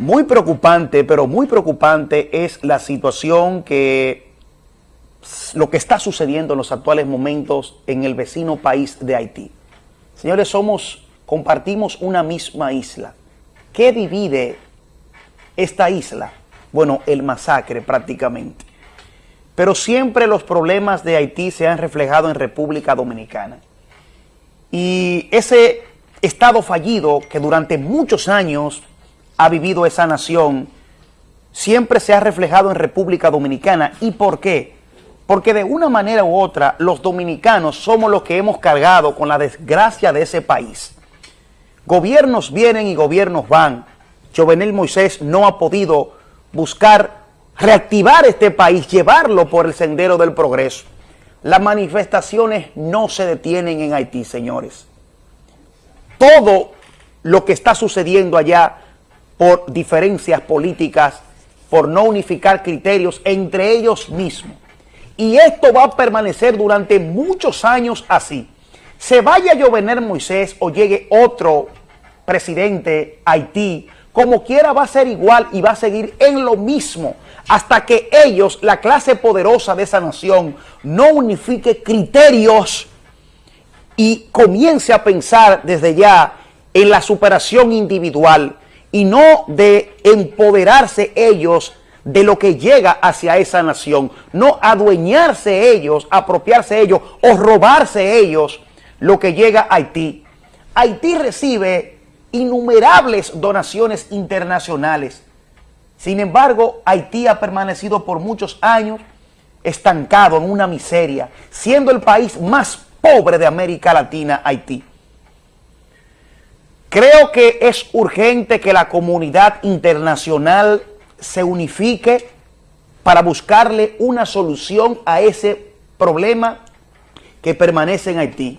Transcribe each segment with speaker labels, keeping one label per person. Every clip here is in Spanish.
Speaker 1: Muy preocupante, pero muy preocupante es la situación que lo que está sucediendo en los actuales momentos en el vecino país de Haití. Señores, somos, compartimos una misma isla. ¿Qué divide esta isla? Bueno, el masacre prácticamente. Pero siempre los problemas de Haití se han reflejado en República Dominicana. Y ese estado fallido que durante muchos años ha vivido esa nación siempre se ha reflejado en República Dominicana. ¿Y por qué? Porque de una manera u otra los dominicanos somos los que hemos cargado con la desgracia de ese país. Gobiernos vienen y gobiernos van. Jovenel Moisés no ha podido buscar reactivar este país, llevarlo por el sendero del progreso. Las manifestaciones no se detienen en Haití, señores. Todo lo que está sucediendo allá por diferencias políticas, por no unificar criterios entre ellos mismos. Y esto va a permanecer durante muchos años así. Se vaya a Jovenel Moisés o llegue otro presidente Haití, como quiera va a ser igual y va a seguir en lo mismo hasta que ellos, la clase poderosa de esa nación, no unifique criterios y comience a pensar desde ya en la superación individual y no de empoderarse ellos de lo que llega hacia esa nación, no adueñarse ellos, apropiarse ellos o robarse ellos lo que llega a Haití. Haití recibe innumerables donaciones internacionales. Sin embargo, Haití ha permanecido por muchos años estancado en una miseria, siendo el país más pobre de América Latina, Haití. Creo que es urgente que la comunidad internacional se unifique para buscarle una solución a ese problema que permanece en Haití.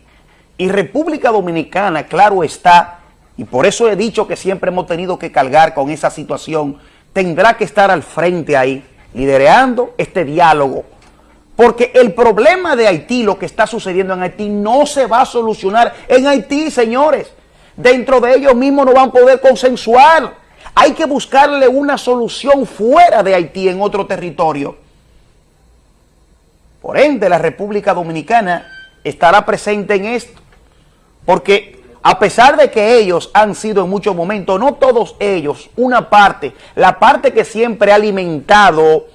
Speaker 1: Y República Dominicana, claro está, y por eso he dicho que siempre hemos tenido que cargar con esa situación, tendrá que estar al frente ahí, liderando este diálogo. Porque el problema de Haití, lo que está sucediendo en Haití, no se va a solucionar en Haití, señores. Dentro de ellos mismos no van a poder consensuar. Hay que buscarle una solución fuera de Haití, en otro territorio. Por ende, la República Dominicana estará presente en esto. Porque a pesar de que ellos han sido en muchos momentos, no todos ellos, una parte, la parte que siempre ha alimentado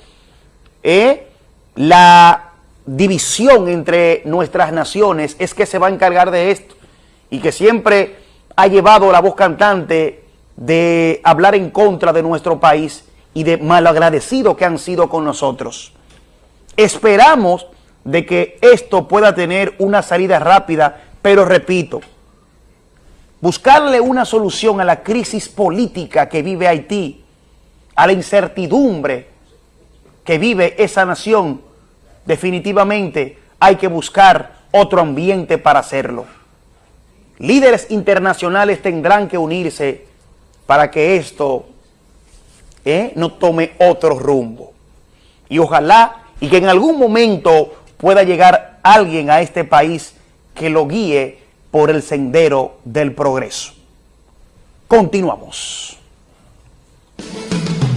Speaker 1: eh, la división entre nuestras naciones es que se va a encargar de esto y que siempre ha llevado la voz cantante de hablar en contra de nuestro país y de malagradecido que han sido con nosotros. Esperamos de que esto pueda tener una salida rápida, pero repito, buscarle una solución a la crisis política que vive Haití, a la incertidumbre que vive esa nación, definitivamente hay que buscar otro ambiente para hacerlo. Líderes internacionales tendrán que unirse para que esto eh, no tome otro rumbo. Y ojalá y que en algún momento pueda llegar alguien a este país que lo guíe por el sendero del progreso. Continuamos.